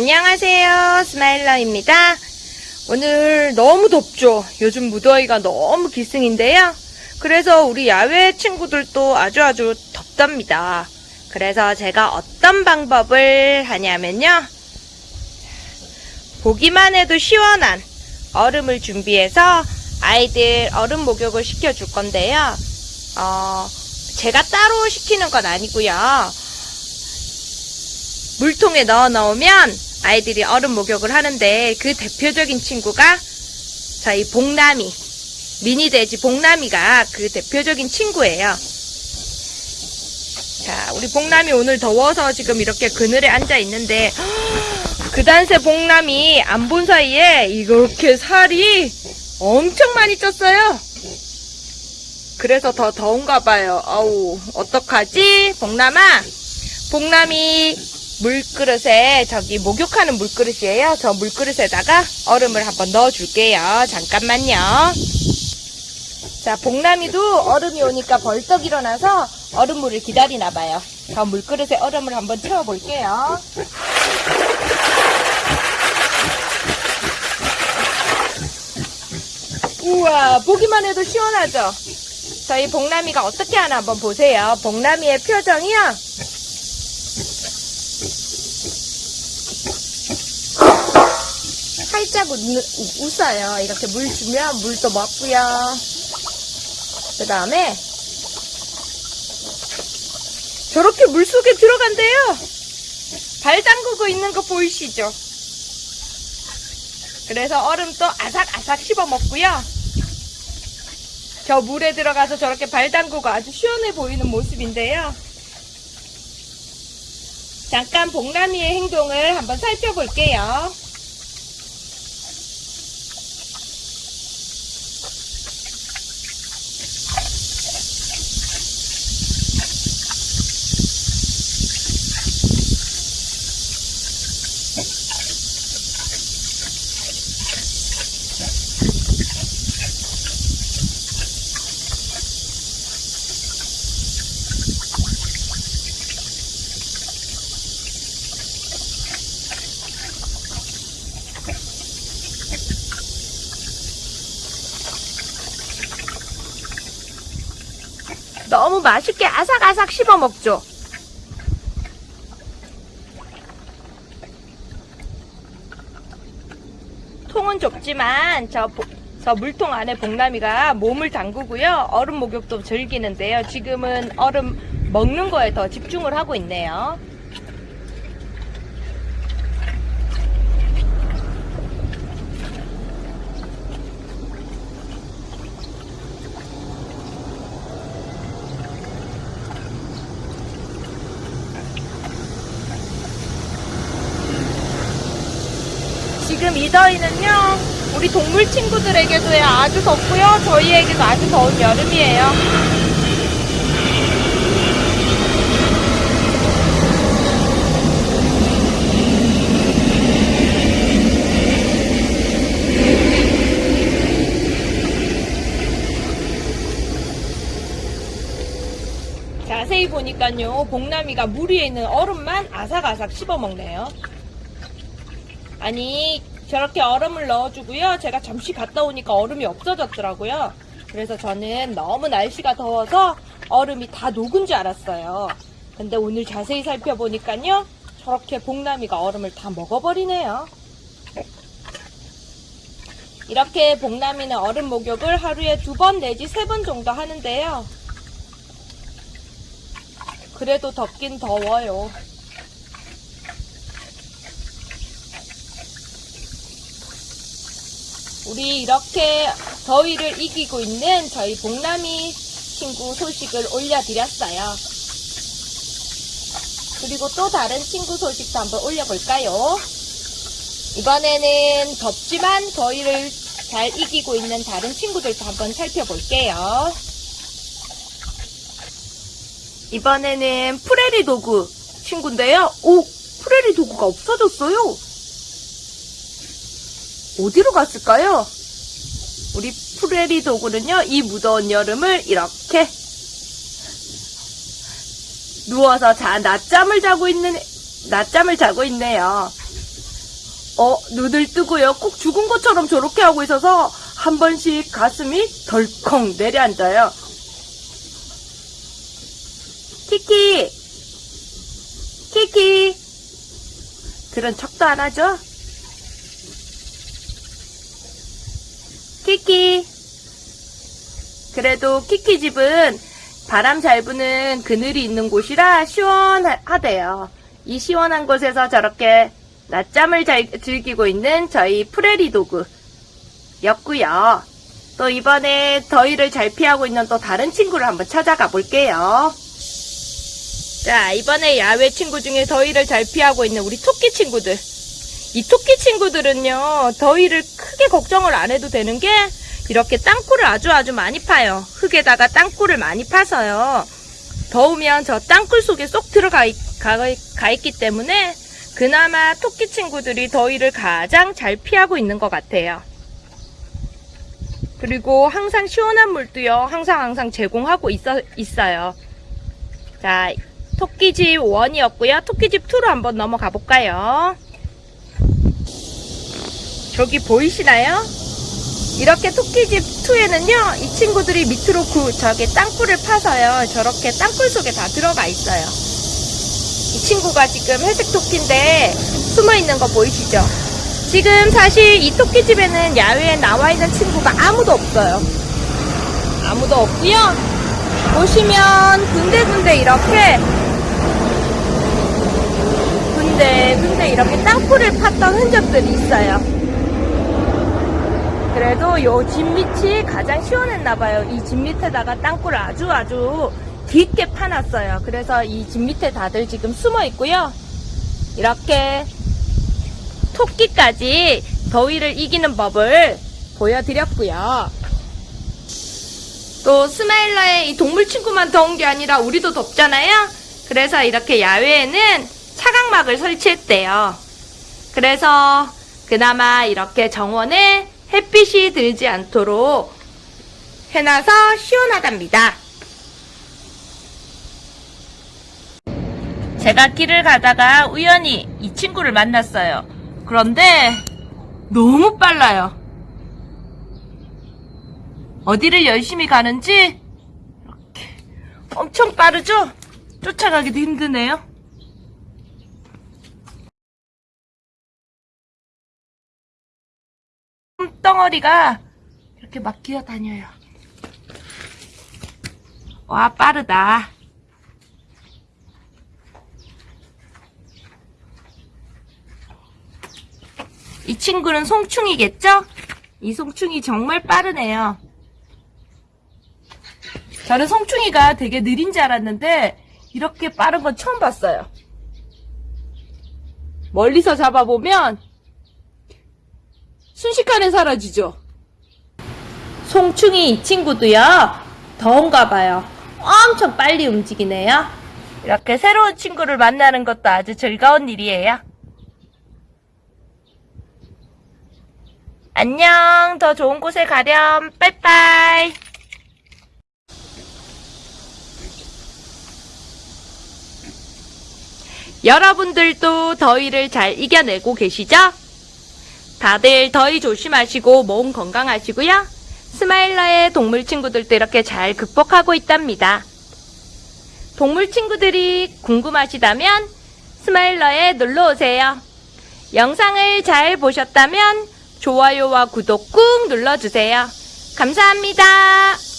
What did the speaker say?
안녕하세요. 스마일러입니다. 오늘 너무 덥죠? 요즘 무더위가 너무 기승인데요. 그래서 우리 야외 친구들도 아주 아주 덥답니다. 그래서 제가 어떤 방법을 하냐면요. 보기만 해도 시원한 얼음을 준비해서 아이들 얼음 목욕을 시켜줄 건데요. 어, 제가 따로 시키는 건 아니고요. 물통에 넣어 넣으면 아이들이 얼음 목욕을 하는데 그 대표적인 친구가 저희 복남이 미니 돼지 복남이가 그 대표적인 친구예요. 자, 우리 복남이 오늘 더워서 지금 이렇게 그늘에 앉아 있는데 그 단세 복남이 안 본 사이에 이렇게 살이 엄청 많이 쪘어요. 그래서 더 더운가 봐요. 아우, 어떡하지? 복남아, 복남이 물그릇에 저기 목욕하는 물그릇이에요. 저 물그릇에다가 얼음을 한번 넣어줄게요. 잠깐만요. 자, 복남이도 얼음이 오니까 벌떡 일어나서 얼음물을 기다리나 봐요. 저 물그릇에 얼음을 한번 채워볼게요. 우와, 보기만 해도 시원하죠? 저희 복남이가 어떻게 하나 한번 보세요. 복남이의 표정이요. 웃, 웃어요. 이렇게 물 주면 물도 먹고요. 그 다음에 저렇게 물 속에 들어간대요. 발 담그고 있는 거 보이시죠? 그래서 얼음도 아삭아삭 씹어 먹고요. 저 물에 들어가서 저렇게 발 담그고 아주 시원해 보이는 모습인데요. 잠깐 복남이의 행동을 한번 살펴볼게요. 맛있게 아삭아삭 씹어 먹죠. 통은 좁지만 저, 보- 저 물통 안에 복남이가 몸을 담그고요. 얼음 목욕도 즐기는데요. 지금은 얼음 먹는 거에 더 집중을 하고 있네요. 지금 이 더위는요, 우리 동물 친구들에게도요, 아주 덥고요, 저희에게도 아주 더운 여름이에요. 자세히 보니까요, 복남이가 물 위에 있는 얼음만 아삭아삭 씹어 먹네요. 아니 저렇게 얼음을 넣어주고요. 제가 잠시 갔다 오니까 얼음이 없어졌더라고요. 그래서 저는 너무 날씨가 더워서 얼음이 다 녹은 줄 알았어요. 근데 오늘 자세히 살펴보니까요. 저렇게 복남이가 얼음을 다 먹어버리네요. 이렇게 복남이는 얼음 목욕을 하루에 두 번 내지 세 번 정도 하는데요. 그래도 덥긴 더워요. 우리 이렇게 더위를 이기고 있는 저희 복남이 친구 소식을 올려드렸어요. 그리고 또 다른 친구 소식도 한번 올려볼까요? 이번에는 덥지만 더위를 잘 이기고 있는 다른 친구들도 한번 살펴볼게요. 이번에는 프레리 도구 친구인데요. 오, 프레리 도구가 없어졌어요. 어디로 갔을까요? 우리 프레리 도구는요, 이 무더운 여름을 이렇게 누워서 자, 낮잠을 자고 있는, 낮잠을 자고 있네요. 어, 눈을 뜨고요. 꼭 죽은 것처럼 저렇게 하고 있어서 한 번씩 가슴이 덜컹 내려앉아요. 키키! 키키! 들은 척도 안 하죠? 키키! 그래도 키키 집은 바람 잘 부는 그늘이 있는 곳이라 시원하대요. 이 시원한 곳에서 저렇게 낮잠을 잘 즐기고 있는 저희 프레리 도그였고요. 또 이번에 더위를 잘 피하고 있는 또 다른 친구를 한번 찾아가 볼게요. 자, 이번에 야외 친구 중에 더위를 잘 피하고 있는 우리 토끼 친구들. 이 토끼 친구들은요, 더위를 크게 걱정을 안 해도 되는 게, 이렇게 땅굴을 아주 아주 많이 파요. 흙에다가 땅굴을 많이 파서요. 더우면 저 땅굴 속에 쏙 들어가 있, 가, 가 있기 때문에, 그나마 토끼 친구들이 더위를 가장 잘 피하고 있는 것 같아요. 그리고 항상 시원한 물도요, 항상 항상 제공하고 있어, 있어요. 자, 토끼집 1이었고요. 토끼집 2로 한번 넘어가 볼까요? 저기 보이시나요? 이렇게 토끼집 2에는요, 이 친구들이 밑으로 그, 저기 땅굴을 파서요, 저렇게 땅굴 속에 다 들어가 있어요. 이 친구가 지금 회색 토끼인데, 숨어 있는 거 보이시죠? 지금 사실 이 토끼집에는 야외에 나와 있는 친구가 아무도 없어요. 아무도 없고요. 보시면 군데군데 이렇게 군데군데 이렇게 땅굴을 팠던 흔적들이 있어요. 그래도 요집 밑이 가장 시원했나봐요. 이 집 밑에다가 땅굴을 아주 아주 깊게 파놨어요. 그래서 이 집 밑에 다들 지금 숨어 있고요. 이렇게 토끼까지 더위를 이기는 법을 보여드렸고요. 또 스마일러의 이 동물 친구만 더운 게 아니라 우리도 덥잖아요. 그래서 이렇게 야외에는 차각막을 설치했대요. 그래서 그나마 이렇게 정원에 햇빛이 들지 않도록 해놔서 시원하답니다. 제가 길을 가다가 우연히 이 친구를 만났어요. 그런데 너무 빨라요. 어디를 열심히 가는지 이렇게 엄청 빠르죠? 쫓아가기도 힘드네요. 덩어리가 이렇게 막 기어 다녀요. 와, 빠르다. 이 친구는 송충이겠죠? 이 송충이 정말 빠르네요. 저는 송충이가 되게 느린 줄 알았는데 이렇게 빠른 건 처음 봤어요. 멀리서 잡아보면 순식간에 사라지죠. 송충이 이 친구도요. 더운가 봐요. 엄청 빨리 움직이네요. 이렇게 새로운 친구를 만나는 것도 아주 즐거운 일이에요. 안녕. 더 좋은 곳에 가렴. 빠이빠이. 여러분들도 더위를 잘 이겨내고 계시죠? 다들 더위 조심하시고 몸 건강하시고요. 스마일러의 동물 친구들도 이렇게 잘 극복하고 있답니다. 동물 친구들이 궁금하시다면 스마일러에 놀러 오세요. 영상을 잘 보셨다면 좋아요와 구독 꾹 눌러주세요. 감사합니다.